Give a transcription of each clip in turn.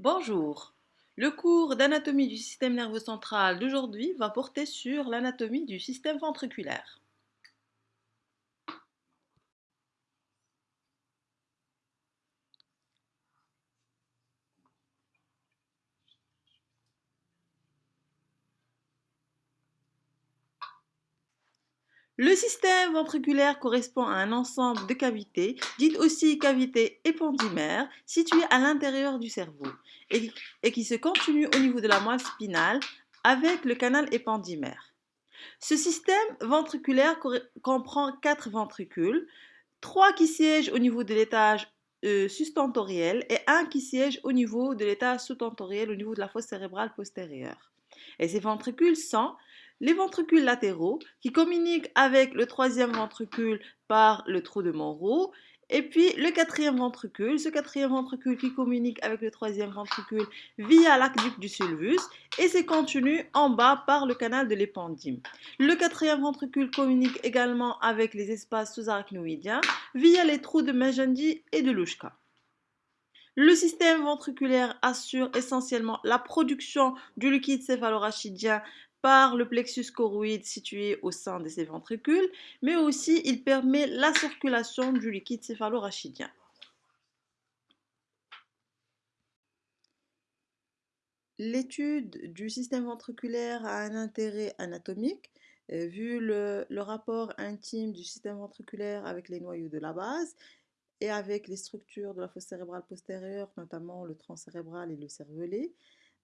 Bonjour. Le cours d'anatomie du système nerveux central d'aujourd'hui va porter sur l'anatomie du système ventriculaire. Le système ventriculaire correspond à un ensemble de cavités, dites aussi cavités épandymères, situées à l'intérieur du cerveau et, qui se continuent au niveau de la moelle spinale avec le canal épandymère. Ce système ventriculaire comprend quatre ventricules, trois qui siègent au niveau de l'étage euh, sustentoriel et un qui siège au niveau de l'étage sous-tentoriel, au niveau de la fosse cérébrale postérieure. Et ces ventricules sont les ventricules latéraux qui communiquent avec le troisième ventricule par le trou de Monroe, et puis le quatrième ventricule, ce quatrième ventricule qui communique avec le troisième ventricule via l'aqueduc du sulvus et c'est continu en bas par le canal de l'épendyme. Le quatrième ventricule communique également avec les espaces sous-arachnoïdiens via les trous de Mejendi et de Lushka. Le système ventriculaire assure essentiellement la production du liquide céphalorachidien par le plexus choroïde situé au sein de ces ventricules, mais aussi il permet la circulation du liquide céphalorachidien. L'étude du système ventriculaire a un intérêt anatomique, euh, vu le, rapport intime du système ventriculaire avec les noyaux de la base et avec les structures de la fosse cérébrale postérieure, notamment le tronc cérébral et le cervelet.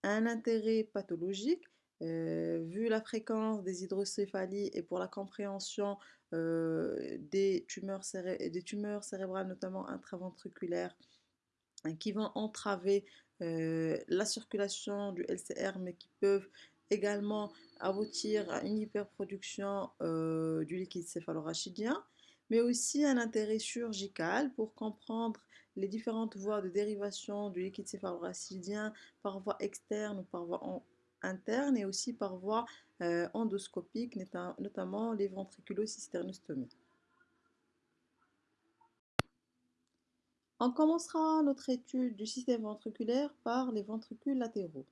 Un intérêt pathologique, vu la fréquence des hydrocéphalies et pour la compréhension des, tumeurs cérébrales, notamment intraventriculaires, hein, qui vont entraver la circulation du LCR, mais qui peuvent également aboutir à une hyperproduction du liquide céphalorachidien, mais aussi un intérêt chirurgical pour comprendre les différentes voies de dérivation du liquide céphalorachidien par voie externe ou par voie interne et aussi par voie euh, endoscopique, notamment les ventriculocysternostomies. On commencera notre étude du système ventriculaire par les ventricules latéraux.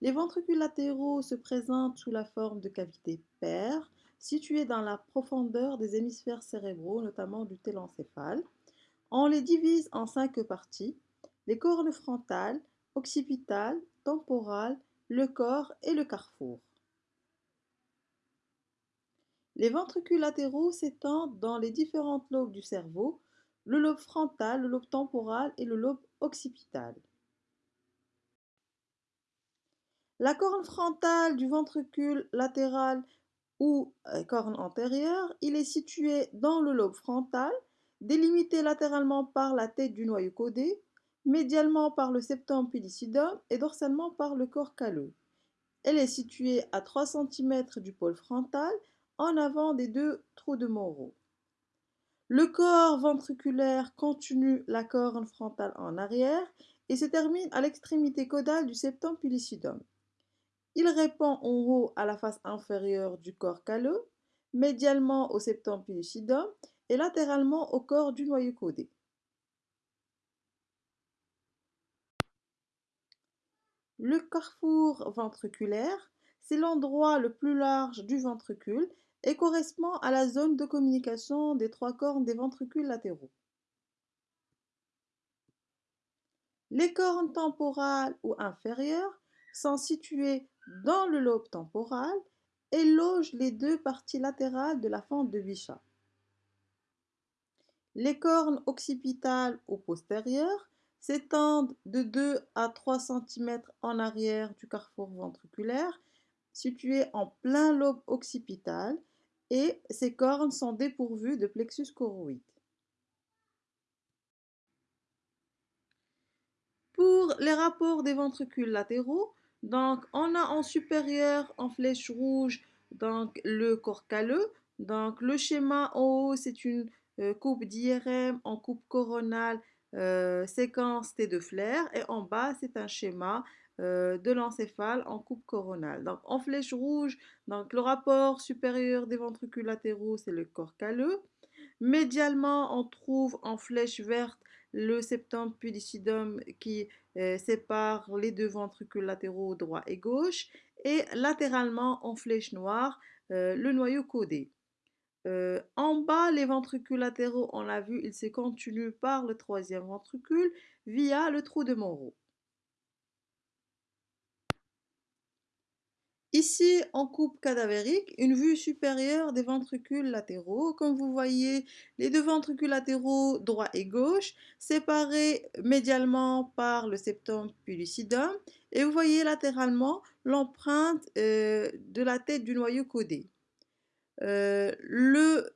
Les ventricules latéraux se présentent sous la forme de cavités paires situées dans la profondeur des hémisphères cérébraux, notamment du télencéphale. On les divise en cinq parties les cornes frontales, occipitales, temporales, le corps et le carrefour. Les ventricules latéraux s'étendent dans les différentes lobes du cerveau, le lobe frontal, le lobe temporal et le lobe occipital. La corne frontale du ventricule latéral ou euh, corne antérieure, il est situé dans le lobe frontal, délimité latéralement par la tête du noyau codé, médialement par le septum pellucidum et dorsalement par le corps calleux. Elle est située à 3 cm du pôle frontal, en avant des deux trous de Monroe. Le corps ventriculaire continue la corne frontale en arrière et se termine à l'extrémité caudale du septum pellucidum. Il répond en haut à la face inférieure du corps calleux, médialement au septum pellucidum et latéralement au corps du noyau codé. Le carrefour ventriculaire, c'est l'endroit le plus large du ventricule et correspond à la zone de communication des trois cornes des ventricules latéraux. Les cornes temporales ou inférieures sont situées dans le lobe temporal et logent les deux parties latérales de la fente de Bichat. Les cornes occipitales ou postérieures s'étendent de 2 à 3 cm en arrière du carrefour ventriculaire, situé en plein lobe occipital, et ces cornes sont dépourvues de plexus choroïde. Pour les rapports des ventricules latéraux, donc on a en supérieur en flèche rouge donc le corps calleux. Donc le schéma en haut c'est une euh, coupe d'IRM en coupe coronale euh, séquence T de flair et en bas c'est un schéma euh, de l'encéphale en coupe coronale. Donc en flèche rouge, donc le rapport supérieur des ventricules latéraux c'est le corps calleux. Médialement on trouve en flèche verte le septum pudicitum qui euh, sépare les deux ventricules latéraux droit et gauche, et latéralement en flèche noire le noyau caudé. En bas, les ventricules latéraux, on l'a vu, ils se continuent par le troisième ventricule via le trou de Monro. Ici, en coupe cadavérique, une vue supérieure des ventricules latéraux. Comme vous voyez, les deux ventricules latéraux droit et gauche, séparés médialement par le septum pudicitum. Et vous voyez latéralement l'empreinte de la tête du noyau codé. Euh,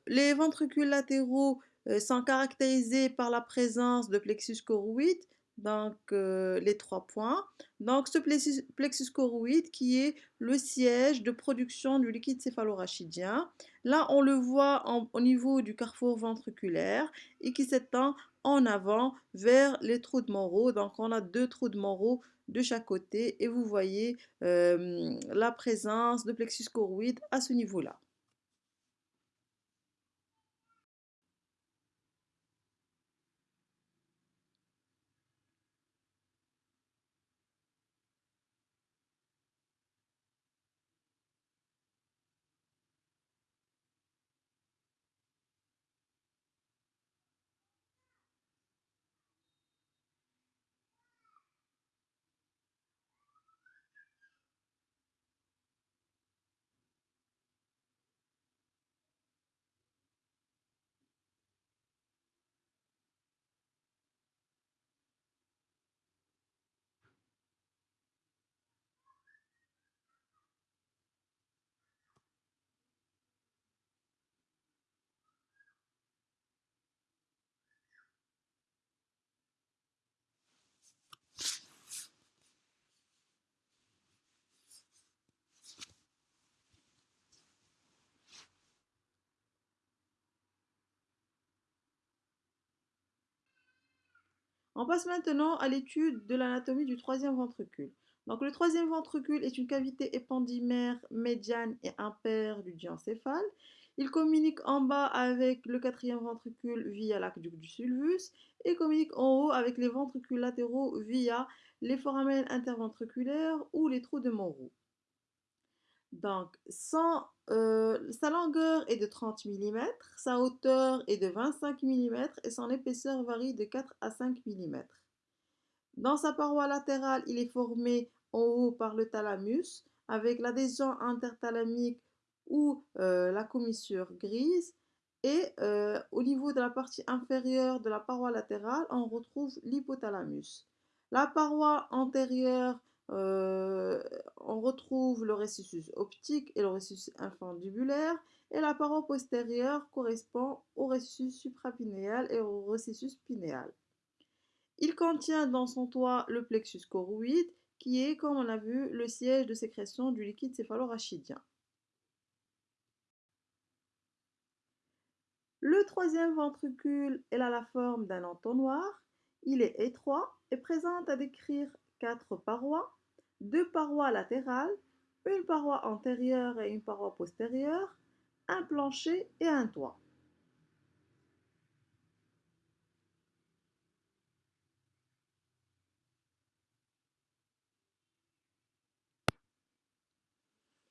les ventricules latéraux euh, sont caractérisés par la présence de plexus choroïde, donc euh, les trois points. Donc ce plexus, plexus choroïde qui est le siège de production du liquide céphalorachidien. Là, on le voit au niveau du carrefour ventriculaire et qui s'étend en avant vers les trous de Monro. Donc on a deux trous de Monro de chaque côté et vous voyez la présence de plexus choroïde à ce niveau-là. On passe maintenant à l'étude de l'anatomie du troisième ventricule. Donc, le troisième ventricule est une cavité épandymère médiane et impaire du diencéphale. Il communique en bas avec le quatrième ventricule via l'aqueduc du sulvus et communique en haut avec les ventricules latéraux via les foramènes interventriculaires ou les trous de Monroe. Donc, euh, sa longueur est de 30 mm, sa hauteur est de 25 mm et son épaisseur varie de 4 à 5 mm. Dans sa paroi latérale, il est formé en haut par le thalamus avec l'adhésion interthalamique ou euh, la commissure grise. Et euh, au niveau de la partie inférieure de la paroi latérale, on retrouve l'hypothalamus. La paroi antérieure euh, on retrouve le récessus optique et le récessus infundibulaire et la paroi postérieure correspond au récessus suprapinéal et au récessus pinéal. Il contient dans son toit le plexus choroïde qui est, comme on l'a vu, le siège de sécrétion du liquide céphalorachidien. Le troisième ventricule est a la forme d'un entonnoir. Il est étroit et présente à décrire quatre parois, deux parois latérales, une paroi antérieure et une paroi postérieure, un plancher et un toit.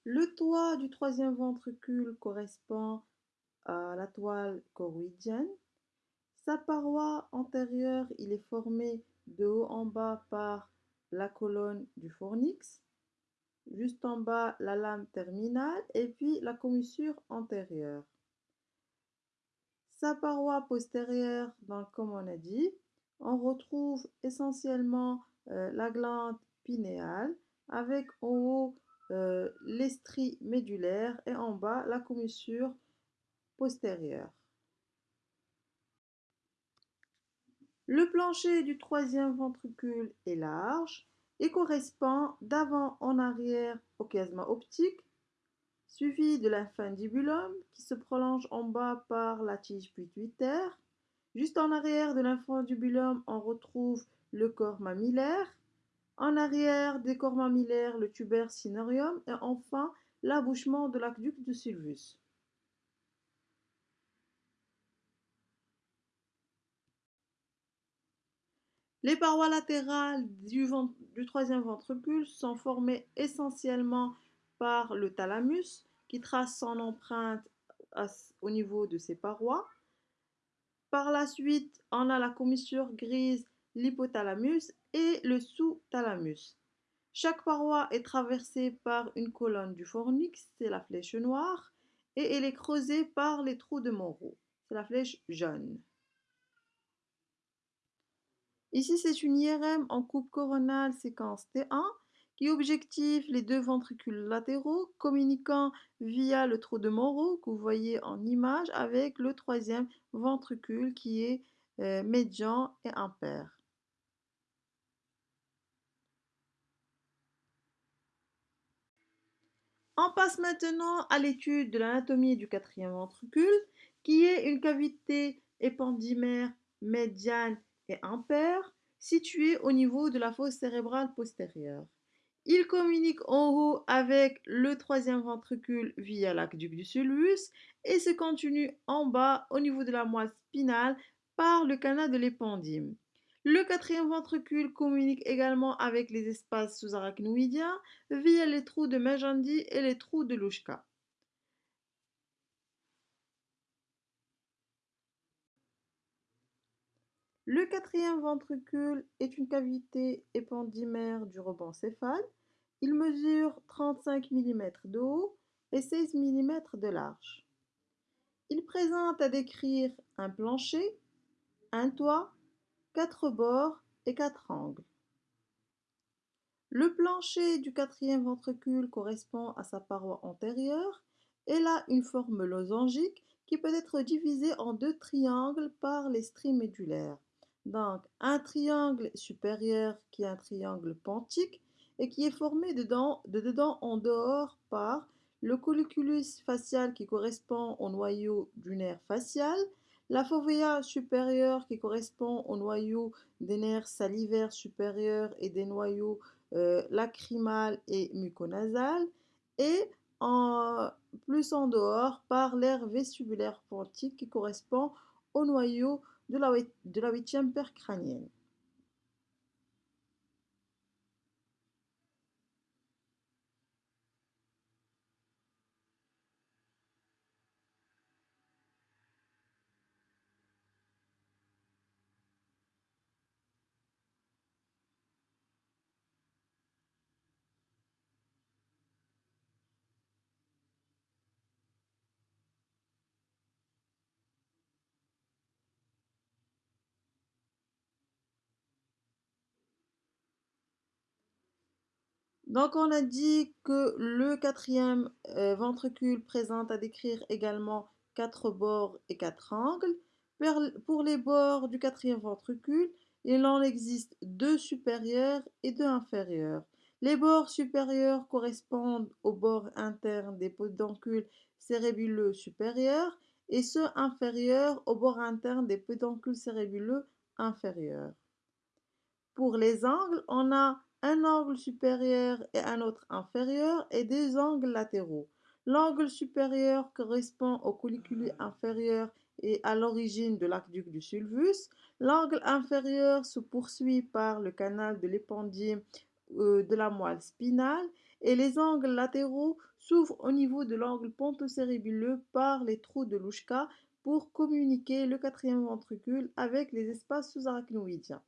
Le toit du troisième ventricule correspond à la toile choroïdienne. Sa paroi antérieure, il est formé de haut en bas par la colonne du fornix, juste en bas la lame terminale et puis la commissure antérieure. Sa paroi postérieure, donc, comme on a dit, on retrouve essentiellement euh, la glande pinéale avec en haut euh, l'estrie médulaire et en bas la commissure postérieure. Le plancher du troisième ventricule est large et correspond d'avant en arrière au chiasma optique, suivi de l'infundibulum qui se prolonge en bas par la tige pituitaire. Juste en arrière de l'infundibulum, on retrouve le corps mammillaire. En arrière des corps mammillaires, le tuber cynorium et enfin l'abouchement de l'aqueduc de Sylvus. Les parois latérales du, du troisième ventricule sont formées essentiellement par le thalamus qui trace son empreinte au niveau de ses parois. Par la suite, on a la commissure grise, l'hypothalamus et le sous-thalamus. Chaque paroi est traversée par une colonne du fornix, c'est la flèche noire, et elle est creusée par les trous de Monroe, c'est la flèche jaune. Ici, c'est une IRM en coupe coronale séquence T1 qui objective les deux ventricules latéraux communiquant via le trou de Monroe que vous voyez en image avec le troisième ventricule qui est euh, médian et impair. On passe maintenant à l'étude de l'anatomie du quatrième ventricule, qui est une cavité épendymaire médiane et impaire située au niveau de la fosse cérébrale postérieure. Il communique en haut avec le troisième ventricule via l'aqueduc du sulvus et se continue en bas au niveau de la moelle spinale par le canal de l'épendyme. Le quatrième ventricule communique également avec les espaces sous-arachnoïdiens via les trous de Magendie et les trous de Louchka. Le quatrième ventricule est une cavité épendymaire du rebond céphale. Il mesure 35 mm de haut et 16 mm de large. Il présente à décrire un plancher, un toit, quatre bords et quatre angles. Le plancher du quatrième ventricule correspond à sa paroi antérieure et a une forme losangique qui peut être divisée en deux triangles par les stries médulaires. Donc, un triangle supérieur qui est un triangle pontique et qui est formé de dedans, en dehors par le colliculus facial qui correspond au noyau du nerf facial, la fovea supérieure qui correspond au noyau des nerfs salivaires supérieurs et des noyaux euh, lacrymal et muconasal, et plus en dehors par l'air vestibulaire pontique qui correspond au noyau de la, huitième paire crânienne. Donc on a dit que le quatrième euh, ventricule présente à décrire également quatre bords et quatre angles. Pour les bords du quatrième ventricule, il en existe deux supérieurs et deux inférieurs. Les bords supérieurs correspondent aux bords internes des pédoncules cérébuleux supérieurs et ceux inférieurs aux bords internes des pédoncules cérébuleux inférieurs. Pour les angles, on a un angle supérieur et un autre inférieur et deux angles latéraux. L'angle supérieur correspond au colliculus inférieur et à l'origine de l'aqueduc du sulvus. L'angle inférieur se poursuit par le canal de l'épendyme euh, de la moelle spinale et les angles latéraux s'ouvrent au niveau de l'angle pontocérébuleux par les trous de Louchka pour communiquer le quatrième ventricule avec les espaces sous-arachnoïdiens.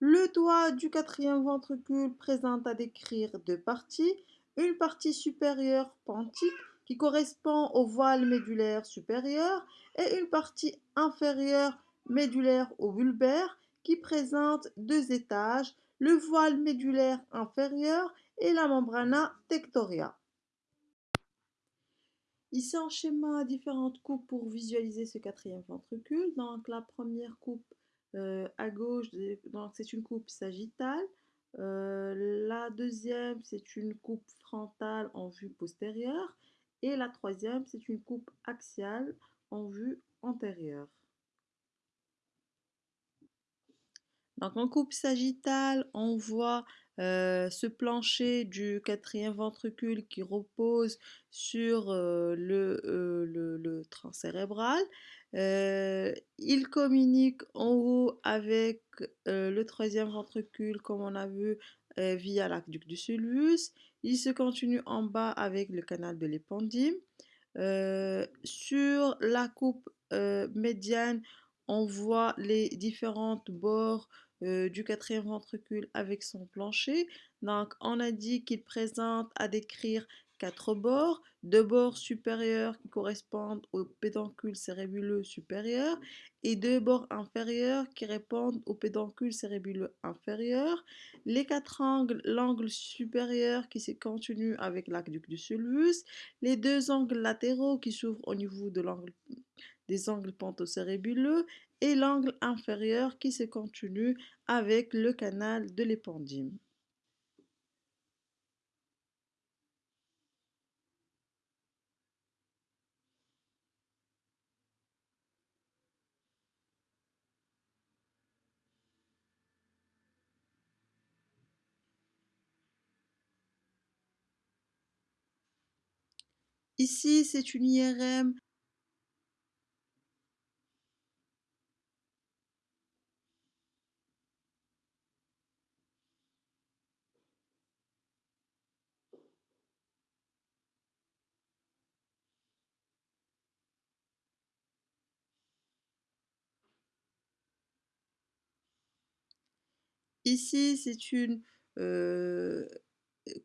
Le toit du quatrième ventricule présente à décrire deux parties. Une partie supérieure pontique qui correspond au voile médulaire supérieur et une partie inférieure médulaire au bulbaire qui présente deux étages, le voile médulaire inférieur et la membrana tectoria. Ici en schéma différentes coupes pour visualiser ce quatrième ventricule. Donc la première coupe euh, à gauche, c'est une coupe sagittale. Euh, la deuxième, c'est une coupe frontale en vue postérieure. Et la troisième, c'est une coupe axiale en vue antérieure. Donc en coupe sagittale, on voit euh, ce plancher du quatrième ventricule qui repose sur euh, le, euh, le, le tronc cérébral. Il communique en haut avec le troisième ventricule, comme on a vu, via l'aqueduc du sulcus. Il se continue en bas avec le canal de l'épendyle. sur la coupe médiane, on voit les différentes bords du quatrième ventricule avec son plancher. Donc, on a dit qu'il présente à décrire quatre bords, deux bords supérieurs qui correspondent au pédoncule cérébuleux supérieur et deux bords inférieurs qui répondent au pédoncule cérébuleux inférieur. Les quatre angles, l'angle supérieur qui se continue avec l'aqueduc du sulcus, les deux angles latéraux qui s'ouvrent au niveau des angles pentocérébuleux et l'angle inférieur qui se continue avec le canal de l'épendyle. Ici, c'est une IRM Ici, c'est une euh,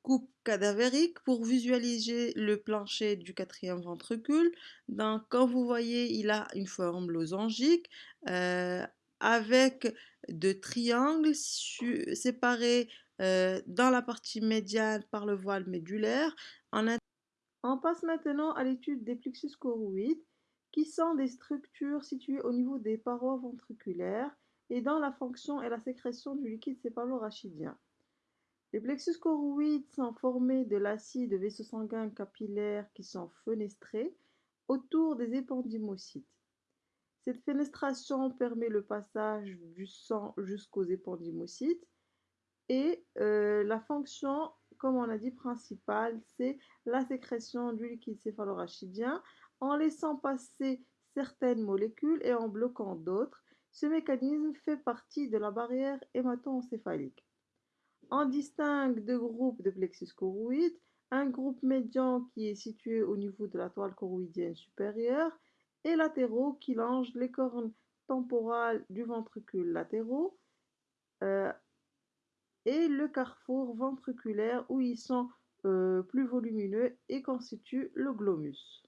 coupe cadavérique pour visualiser le plancher du quatrième ventricule. Donc, quand vous voyez, il a une forme losangique euh, avec deux triangles séparés euh, dans la partie médiane par le voile médulaire. On passe maintenant à l'étude des plexus choroïdes, qui sont des structures situées au niveau des parois ventriculaires et dans la fonction et la sécrétion du liquide céphalorachidien. Les plexus choroïdes sont formés de l'acide de vaisseaux sanguins capillaires qui sont fenestrés autour des épendymocytes. Cette fenestration permet le passage du sang jusqu'aux épendymocytes et euh, la fonction, comme on a dit, principale, c'est la sécrétion du liquide céphalorachidien en laissant passer certaines molécules et en bloquant d'autres ce mécanisme fait partie de la barrière hémato-encéphalique. On distingue deux groupes de plexus choroïdes, un groupe médian qui est situé au niveau de la toile choroïdienne supérieure et latéraux qui longent les cornes temporales du ventricule latéraux euh, et le carrefour ventriculaire où ils sont euh, plus volumineux et constituent le glomus.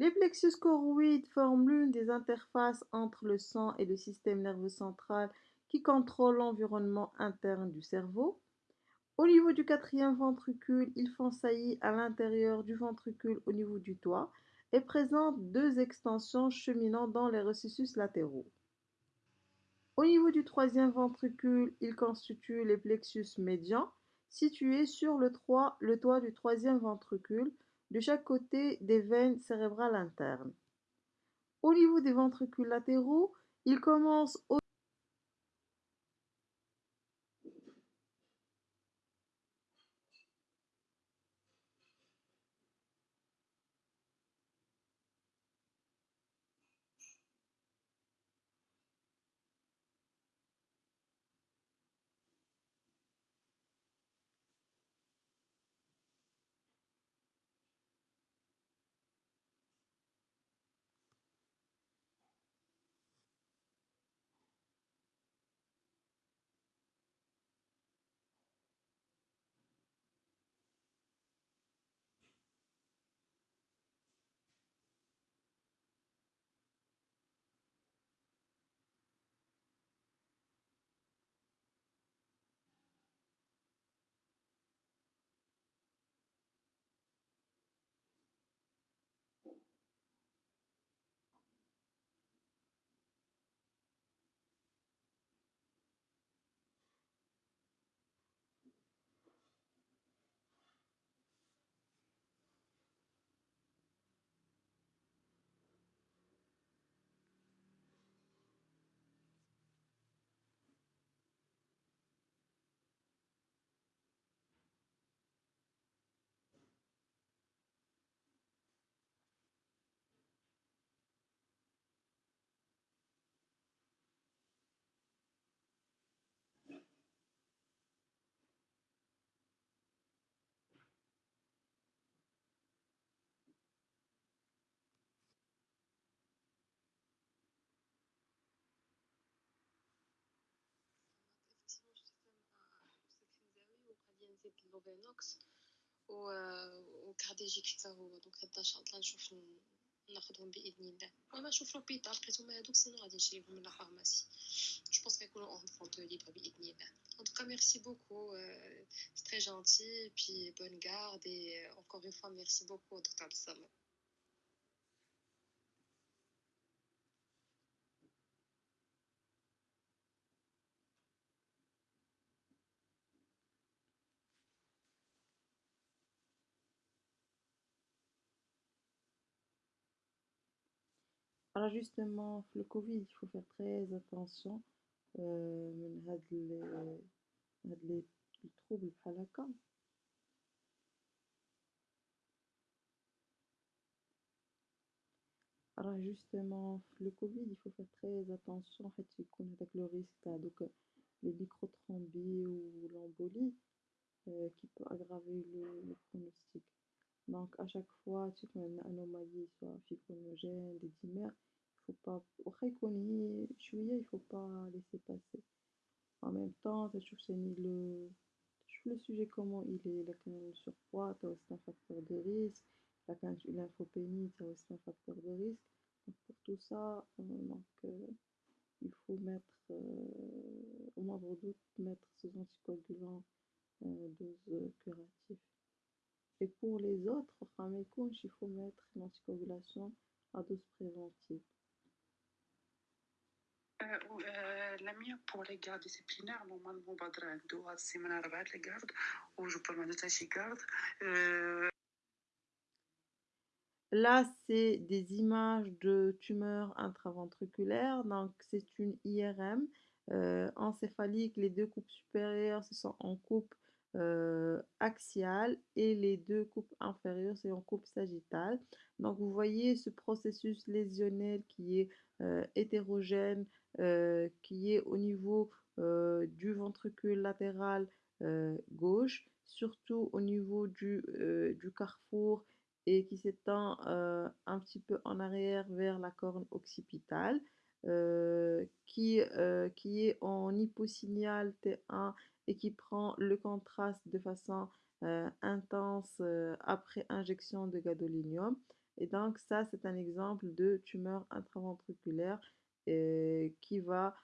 Les plexus choroïdes forment l'une des interfaces entre le sang et le système nerveux central qui contrôle l'environnement interne du cerveau. Au niveau du quatrième ventricule, ils font saillie à l'intérieur du ventricule au niveau du toit et présentent deux extensions cheminant dans les recessus latéraux. Au niveau du troisième ventricule, ils constituent les plexus médians situés sur le, le toit du troisième ventricule de chaque côté des veines cérébrales internes. Au niveau des ventricules latéraux, il commence au نزيد اللوفينوكس وكارديجيك حتى هو دونك هاد ان شاء الله نشوف ناخذهم باذن الله المهم نشوف لوبيتال لقيتهم هادوك سينو غادي نشريهم من لا فارماسي جو بونس غيكونوا اون فونت ليبر باذن الله En tout cas, merci beaucoup. Euh, c'est très gentil. Et puis, bonne garde. Et euh, encore une fois, merci beaucoup, Dr. Abdessamad. Alors justement, le Covid, il faut faire très attention euh, من هاد ال- هاد les les troubles بحال هكا راه جوستومون في لو كوفيد il faut faire très attention حيت يكون هذاك لو ريسك تاع دوك لي ميكروترومبي و l'embolie euh, qui peut aggraver le, le pronostic. Donc à chaque fois تيكون عندنا anomalie soit fibrinogène, des dimères, il faut pas واخا يكون هي شوية il faut pas laisser passer. En même temps تشوف ثاني le تشوف le sujet comment il est إلا كان surpoids تا c'est un facteur de risque إلا كانت une lymphopénie تا c'est un facteur de risque donc pour tout ça euh, donc euh, il faut mettre euh, au moindre doute mettre ces anticoagulants euh, dose curative et pour les autres واخا ما يكونش il faut mettre l'anticoagulation à dose préventive Euh, ou, euh, la mienne pour les gardes disciplinaires, normalement, بدر عنده هاد السيمانة أربعة لي gardes و جو بو ما عنده حتى شي garde. Euh, Là, c'est des images de tumeurs intraventriculaires. Donc, c'est une IRM euh, encéphalique. Les deux coupes supérieures, ce sont en coupe euh, axiale et les deux coupes inférieures, c'est en coupe sagittale. Donc, vous voyez ce processus lésionnel qui est euh, hétérogène, euh, qui est au niveau euh, du ventricule latéral euh, gauche, surtout au niveau du, euh, carrefour et qui s'étend euh, un petit peu en arrière vers la corne occipitale, euh, qui, euh, qui est en hyposignal T1 et qui prend le contraste de façon euh, intense euh, après injection de gadolinium. Et donc ça, c'est un exemple de tumeur intraventriculaire euh, qui va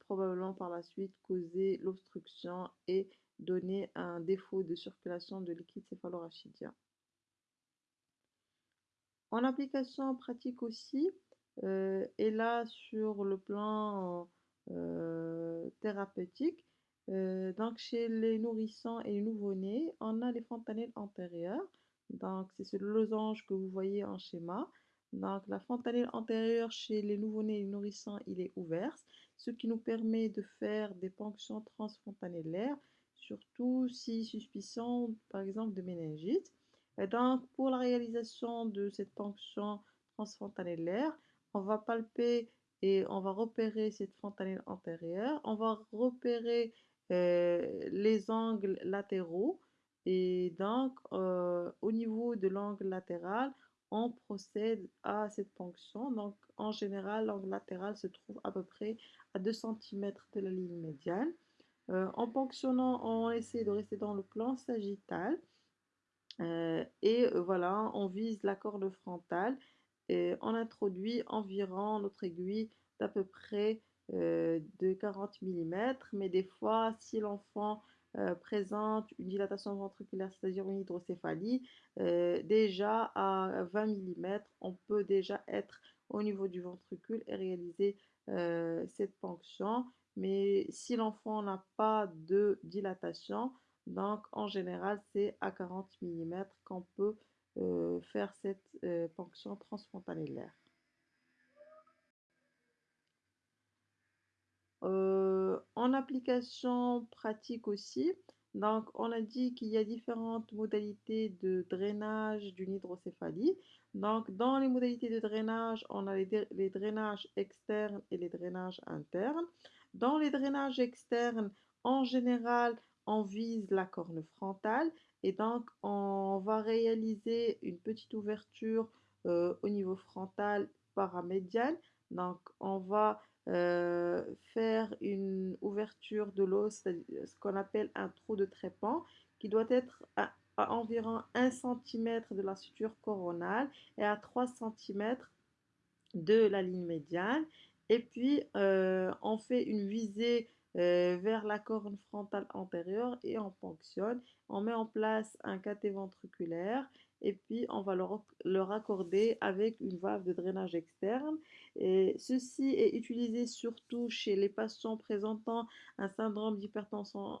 probablement par la suite causer l'obstruction et donner un défaut de circulation de liquide céphalorachidien. En application pratique aussi, et là sur le plan thérapeutique, donc chez les nourrissons et les nouveau-nés, on a les fontanelles antérieures. Donc c'est ce losange que vous voyez en schéma. Donc la fontanelle antérieure chez les nouveau-nés et les nourrissons, il est ouvert, ce qui nous permet de faire des ponctions transfontanellaires, surtout si suspicion par exemple de méningite. Et donc, pour la réalisation de cette ponction transfontanellaire, on va palper et on va repérer cette fontanelle antérieure. On va repérer euh, les angles latéraux. Et donc, euh, au niveau de l'angle latéral, on procède à cette ponction. Donc, en général, l'angle latéral se trouve à peu près à 2 cm de la ligne médiane. Euh, en ponctionnant, on essaie de rester dans le plan sagittal. Euh, et euh, voilà, on vise la corde frontale et on introduit environ notre aiguille d'à peu près de 40 mm. Mais des fois, si l'enfant euh, présente une dilatation ventriculaire, c'est-à-dire une hydrocéphalie, euh, déjà à 20 mm, on peut déjà être au niveau du ventricule et réaliser euh, cette ponction. Mais si l'enfant n'a pas de dilatation, donc en général, c'est à 40 mm qu'on peut faire cette ponction transfrontanellaire. Euh, en application pratique aussi, donc on a dit qu'il y a différentes modalités de drainage d'une hydrocéphalie. Donc dans les modalités de drainage, on a les, les drainages externes et les drainages internes. Dans les drainages externes, en général, on vise la corne frontale et donc on va réaliser une petite ouverture euh, au niveau frontal paramédial. Donc on va euh, faire une ouverture de l'os, c'est-à-dire ce qu'on appelle un trou de trépan, qui doit être à, environ 1 cm de la suture coronale et à 3 cm de la ligne médiane. Et puis, euh, on fait une visée euh, vers la corne frontale antérieure et on ponctionne. On met en place un cathé ventriculaire et puis on va le, raccorder avec une valve de drainage externe. Et ceci est utilisé surtout chez les patients présentant un syndrome d'hypertension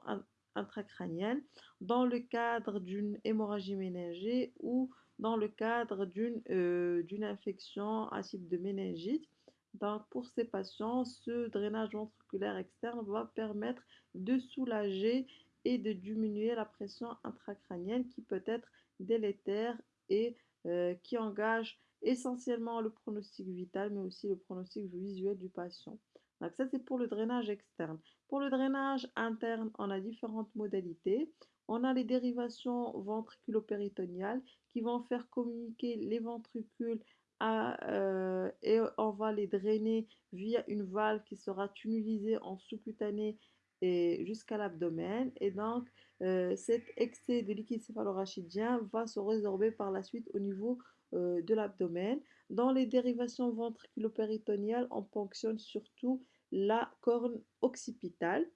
intracrânienne dans le cadre d'une hémorragie méningée ou dans le cadre d'une euh, infection à type de méningite. Donc, pour ces patients, ce drainage ventriculaire externe va permettre de soulager et de diminuer la pression intracrânienne qui peut être délétère et euh, qui engage essentiellement le pronostic vital, mais aussi le pronostic visuel du patient. Donc ça, c'est pour le drainage externe. Pour le drainage interne, on a différentes modalités. On a les dérivations ventriculo-péritoniales qui vont faire communiquer les ventricules euh, et on va les drainer via une valve qui sera tunnalisée en sous-cutané et jusqu'à l'abdomen. Et donc, euh, cet excès de liquide céphalorachidien va se résorber par la suite au niveau euh, de l'abdomen. Dans les dérivations ventriculo-péritoniales, on ponctionne surtout la corne occipitale.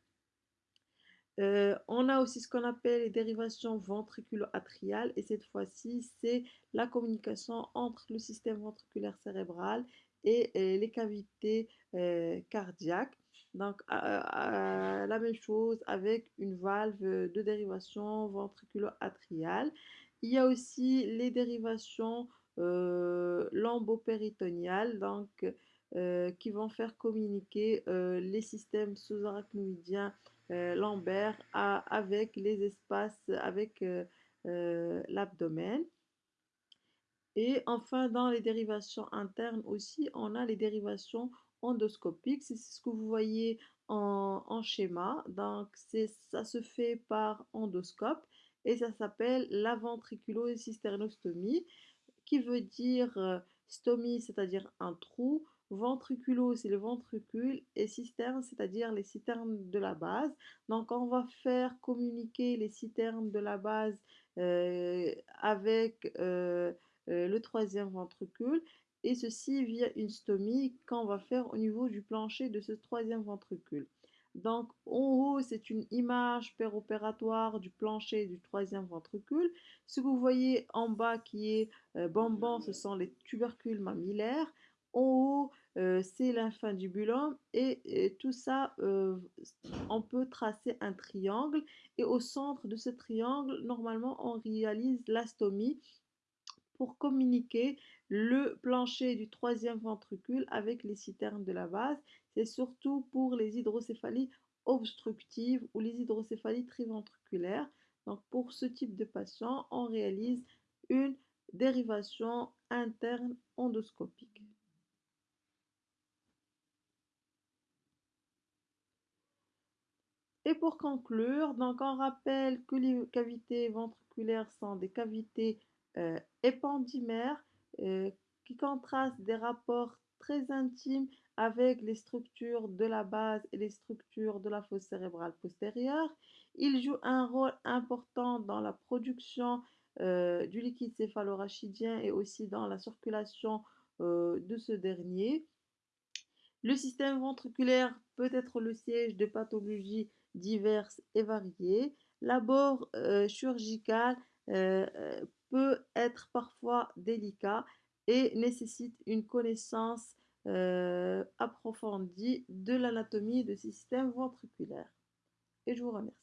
Euh, on a aussi ce qu'on appelle les dérivations ventriculo-atriales et cette fois-ci, c'est la communication entre le système ventriculaire cérébral et, les cavités cardiaques. Donc, la même chose avec une valve de dérivation ventriculo-atriale. Il y a aussi les dérivations euh, lambopéritoniales, donc, qui vont faire communiquer les systèmes sous-arachnoïdiens euh, lambert avec les espaces, avec euh, euh, l'abdomen. Et enfin, dans les dérivations internes aussi, on a les dérivations endoscopiques. C'est ce que vous voyez en, schéma. Donc, ça se fait par endoscope et ça s'appelle la ventriculo-cysternostomie, qui veut dire stomie, c'est-à-dire un trou, ventriculo, c'est le ventricule, et cisterne, c'est-à-dire les citernes de la base. Donc, on va faire communiquer les citernes de la base euh, avec euh, euh, le troisième ventricule, et ceci via une stomie qu'on va faire au niveau du plancher de ce troisième ventricule. Donc, en haut, c'est une image péropératoire du plancher du troisième ventricule. Ce que vous voyez en bas qui est bonbon, ce sont les tubercules mammillaires. En haut, euh, c'est l'infundibulum et, et, tout ça, euh, on peut tracer un triangle et au centre de ce triangle, normalement, on réalise l'astomie pour communiquer le plancher du troisième ventricule avec les citernes de la base. C'est surtout pour les hydrocéphalies obstructives ou les hydrocéphalies triventriculaires. Donc pour ce type de patient, on réalise une dérivation interne endoscopique. Et pour conclure, donc on rappelle que les cavités ventriculaires sont des cavités euh, épandymères euh, qui contrastent des rapports très intimes avec les structures de la base et les structures de la fosse cérébrale postérieure. Ils jouent un rôle important dans la production euh, du liquide céphalorachidien et aussi dans la circulation de ce dernier. Le système ventriculaire peut être le siège de pathologies diverses et variées. L'abord euh, chirurgical euh, euh, peut être parfois délicat et nécessite une connaissance approfondie de l'anatomie du système ventriculaire. Et je vous remercie.